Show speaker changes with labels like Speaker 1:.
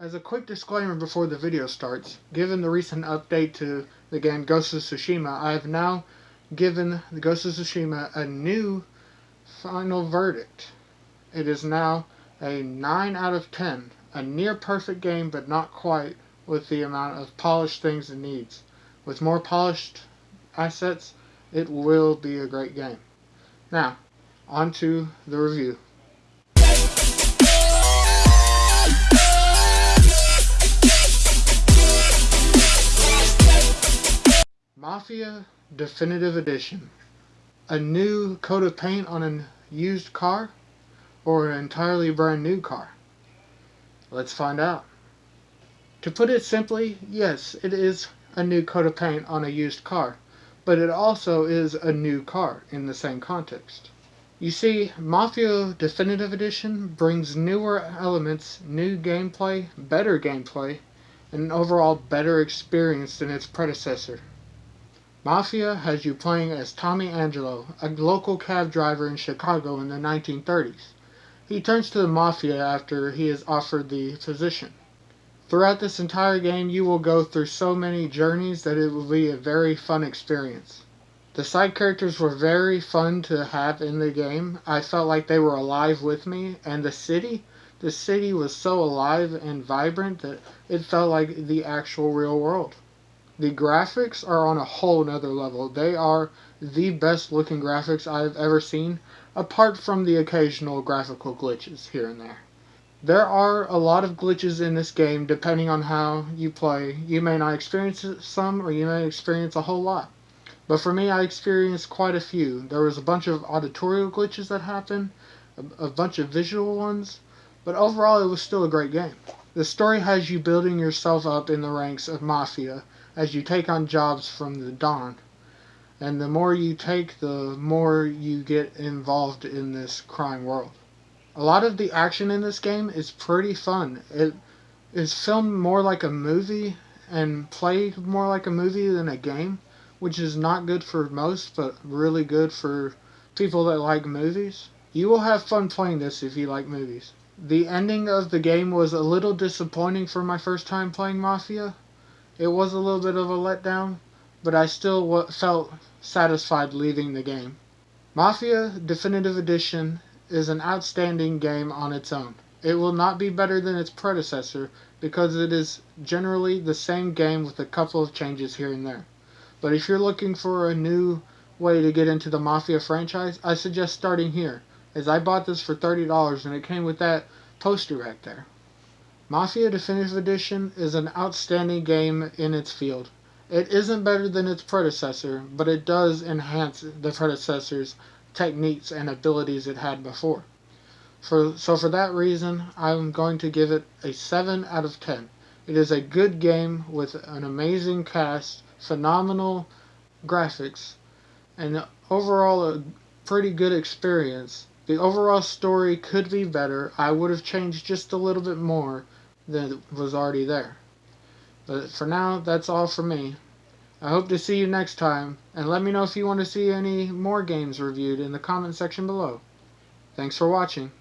Speaker 1: As a quick disclaimer before the video starts, given the recent update to the game Ghost of Tsushima, I have now given the Ghost of Tsushima a new final verdict. It is now a 9 out of 10, a near perfect game but not quite with the amount of polished things it needs. With more polished assets, it will be a great game. Now, on to the review. Mafia Definitive Edition. A new coat of paint on a used car or an entirely brand new car? Let's find out. To put it simply, yes, it is a new coat of paint on a used car, but it also is a new car in the same context. You see, Mafia Definitive Edition brings newer elements, new gameplay, better gameplay, and an overall better experience than its predecessor. Mafia has you playing as Tommy Angelo, a local cab driver in Chicago in the 1930s. He turns to the Mafia after he is offered the position. Throughout this entire game, you will go through so many journeys that it will be a very fun experience. The side characters were very fun to have in the game. I felt like they were alive with me, and the city, the city was so alive and vibrant that it felt like the actual real world. The graphics are on a whole nother level. They are the best looking graphics I've ever seen, apart from the occasional graphical glitches here and there. There are a lot of glitches in this game depending on how you play. You may not experience some or you may experience a whole lot. But for me, I experienced quite a few. There was a bunch of auditorial glitches that happened, a, a bunch of visual ones, but overall it was still a great game. The story has you building yourself up in the ranks of Mafia, as you take on jobs from the don. And the more you take, the more you get involved in this crime world. A lot of the action in this game is pretty fun. It is filmed more like a movie and played more like a movie than a game, which is not good for most, but really good for people that like movies. You will have fun playing this if you like movies. The ending of the game was a little disappointing for my first time playing Mafia, it was a little bit of a letdown, but I still felt satisfied leaving the game. Mafia Definitive Edition is an outstanding game on its own. It will not be better than its predecessor because it is generally the same game with a couple of changes here and there. But if you're looking for a new way to get into the Mafia franchise, I suggest starting here, as I bought this for $30 and it came with that poster right there. Mafia Definitive Edition is an outstanding game in its field. It isn't better than its predecessor, but it does enhance the predecessor's techniques and abilities it had before. For, so for that reason, I'm going to give it a 7 out of 10. It is a good game with an amazing cast, phenomenal graphics, and overall a pretty good experience. The overall story could be better. I would have changed just a little bit more, than was already there. But for now, that's all for me. I hope to see you next time, and let me know if you want to see any more games reviewed in the comment section below. Thanks for watching.